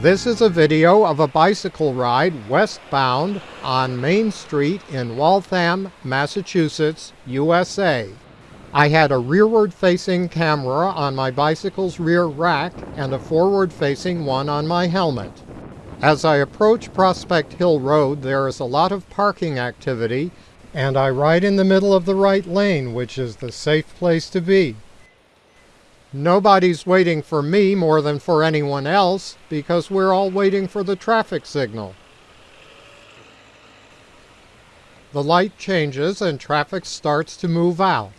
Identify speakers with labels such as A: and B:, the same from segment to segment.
A: This is a video of a bicycle ride westbound on Main Street in Waltham, Massachusetts, USA. I had a rearward-facing camera on my bicycle's rear rack and a forward-facing one on my helmet. As I approach Prospect Hill Road, there is a lot of parking activity, and I ride in the middle of the right lane, which is the safe place to be. Nobody's waiting for me more than for anyone else because we're all waiting for the traffic signal. The light changes and traffic starts to move out.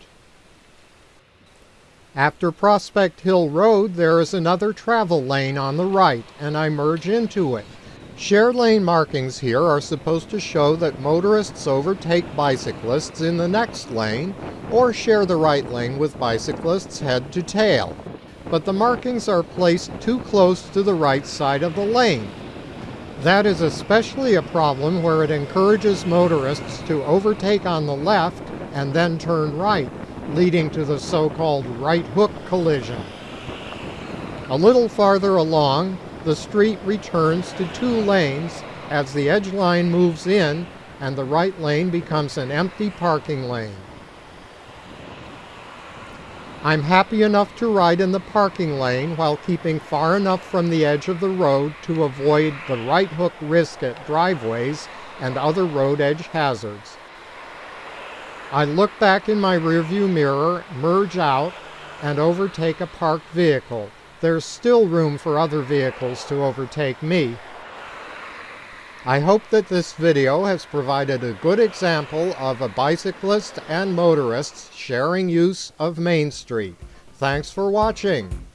A: After Prospect Hill Road, there is another travel lane on the right, and I merge into it. Share lane markings here are supposed to show that motorists overtake bicyclists in the next lane or share the right lane with bicyclists head to tail. But the markings are placed too close to the right side of the lane. That is especially a problem where it encourages motorists to overtake on the left and then turn right, leading to the so-called right hook collision. A little farther along, the street returns to two lanes as the edge line moves in and the right lane becomes an empty parking lane. I'm happy enough to ride in the parking lane while keeping far enough from the edge of the road to avoid the right hook risk at driveways and other road edge hazards. I look back in my rearview mirror, merge out, and overtake a parked vehicle there's still room for other vehicles to overtake me. I hope that this video has provided a good example of a bicyclist and motorists sharing use of Main Street. Thanks for watching.